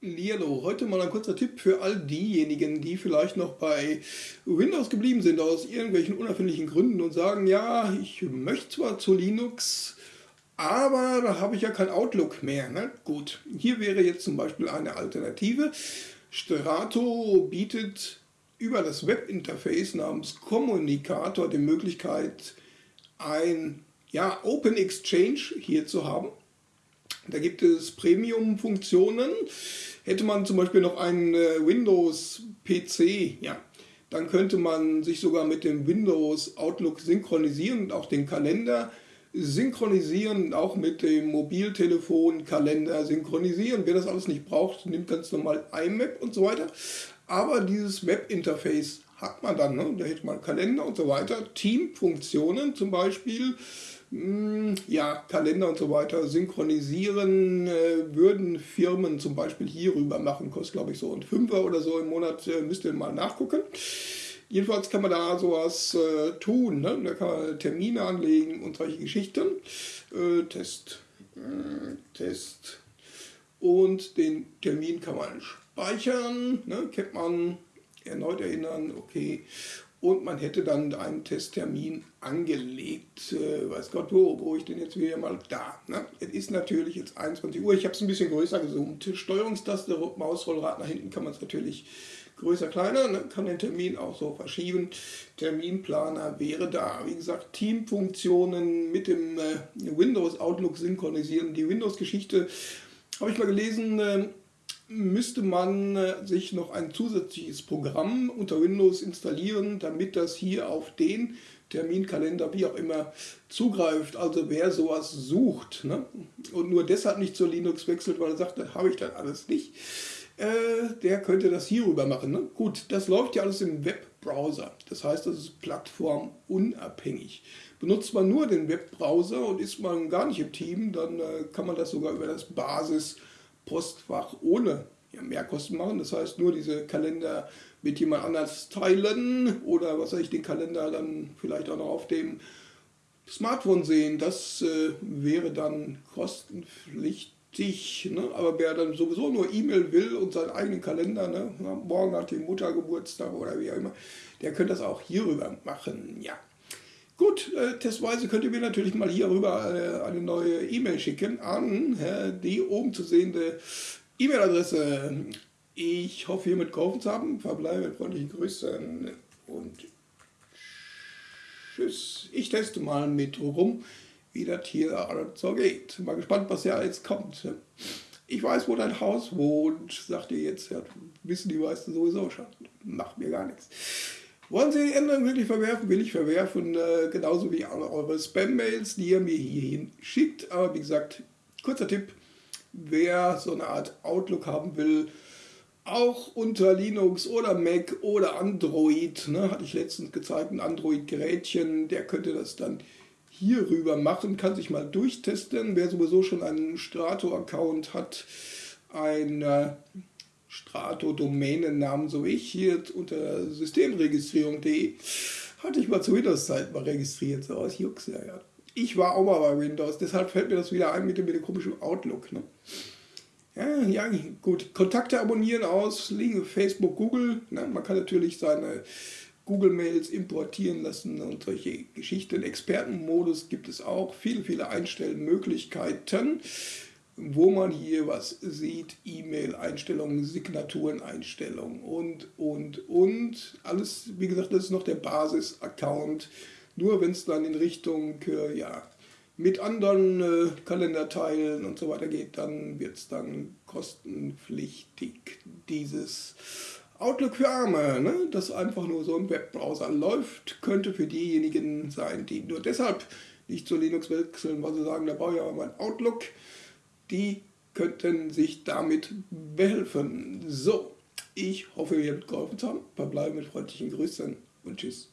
Lilo, heute mal ein kurzer Tipp für all diejenigen, die vielleicht noch bei Windows geblieben sind aus irgendwelchen unerfindlichen Gründen und sagen, ja, ich möchte zwar zu Linux, aber da habe ich ja kein Outlook mehr. Ne? Gut, hier wäre jetzt zum Beispiel eine Alternative. Strato bietet über das Webinterface namens Kommunikator die Möglichkeit, ein ja, Open Exchange hier zu haben. Da gibt es Premium-Funktionen. Hätte man zum Beispiel noch einen äh, Windows-PC, ja, dann könnte man sich sogar mit dem Windows Outlook synchronisieren und auch den Kalender synchronisieren, auch mit dem Mobiltelefon Kalender synchronisieren. Wer das alles nicht braucht, nimmt ganz normal IMAP und so weiter. Aber dieses Webinterface hat man dann, ne? da hätte man Kalender und so weiter, Teamfunktionen zum Beispiel, ja, Kalender und so weiter synchronisieren äh, würden Firmen zum Beispiel hierüber machen, kostet glaube ich so ein Fünfer oder so im Monat, äh, müsst ihr mal nachgucken. Jedenfalls kann man da sowas äh, tun, ne? da kann man Termine anlegen und solche Geschichten. Äh, Test, äh, Test und den Termin kann man speichern, ne? kennt man, erneut erinnern, okay und man hätte dann einen Testtermin angelegt, äh, weiß Gott wo, wo ich denn jetzt wieder mal da. Ne? Es ist natürlich jetzt 21 Uhr, ich habe es ein bisschen größer gezoomt. Steuerungstaste, Mausrollrad nach hinten kann man es natürlich größer, kleiner, ne? kann den Termin auch so verschieben. Terminplaner wäre da. Wie gesagt, Teamfunktionen mit dem äh, Windows Outlook synchronisieren. Die Windows-Geschichte habe ich mal gelesen, äh, müsste man äh, sich noch ein zusätzliches Programm unter Windows installieren, damit das hier auf den Terminkalender, wie auch immer, zugreift. Also wer sowas sucht ne? und nur deshalb nicht zur Linux wechselt, weil er sagt, das habe ich dann alles nicht, äh, der könnte das hierüber machen. Ne? Gut, das läuft ja alles im Webbrowser. Das heißt, das ist plattformunabhängig. Benutzt man nur den Webbrowser und ist man gar nicht im Team, dann äh, kann man das sogar über das Basis Postfach ohne Mehrkosten machen. Das heißt, nur diese Kalender mit jemand anders teilen oder was weiß ich, den Kalender dann vielleicht auch noch auf dem Smartphone sehen. Das äh, wäre dann kostenpflichtig. Ne? Aber wer dann sowieso nur E-Mail will und seinen eigenen Kalender, ne? morgen hat die Mutter Geburtstag oder wie auch immer, der könnte das auch hierüber machen. Ja. Gut, äh, testweise könnt ihr mir natürlich mal hierüber äh, eine neue E-Mail schicken an äh, die oben zu sehende E-Mail-Adresse. Ich hoffe, hiermit geholfen zu haben. Verbleibe mit freundlichen Grüßen und tschüss. Ich teste mal mit rum, wie das hier so geht. Mal gespannt, was ja jetzt kommt. Ich weiß, wo dein Haus wohnt, sagt ihr jetzt. Ja, wissen die meisten sowieso schon. Macht mir gar nichts. Wollen Sie die Änderung wirklich verwerfen? Will ich verwerfen, äh, genauso wie alle eure Spam-Mails, die ihr mir hierhin schickt. Aber wie gesagt, kurzer Tipp, wer so eine Art Outlook haben will, auch unter Linux oder Mac oder Android, ne, hatte ich letztens gezeigt, ein Android-Gerätchen, der könnte das dann hierüber machen, kann sich mal durchtesten. Wer sowieso schon einen Strato-Account hat, ein äh, Strato-Domänennamen, so ich hier unter systemregistrierung.de, hatte ich mal zu Windows-Zeit mal registriert, so aus Jux, ja, ja. Ich war auch mal bei Windows, deshalb fällt mir das wieder ein mit dem, mit dem komischen Outlook. Ne? Ja, ja, gut. Kontakte abonnieren aus, Facebook, Google. Ne? Man kann natürlich seine Google-Mails importieren lassen und solche Geschichten. Expertenmodus gibt es auch. Viele, viele Einstellmöglichkeiten wo man hier was sieht, E-Mail-Einstellungen, Signaturen-Einstellungen und, und, und. Alles, wie gesagt, das ist noch der Basis-Account. Nur wenn es dann in Richtung, äh, ja, mit anderen äh, Kalenderteilen und so weiter geht, dann wird es dann kostenpflichtig. Dieses Outlook für Arme, ne, das einfach nur so im Webbrowser läuft, könnte für diejenigen sein, die nur deshalb nicht zu Linux wechseln, weil sie sagen, da brauche ich aber mein Outlook die könnten sich damit behelfen. So, ich hoffe, ihr habt geholfen zu haben. Verbleibe mit freundlichen Grüßen und tschüss.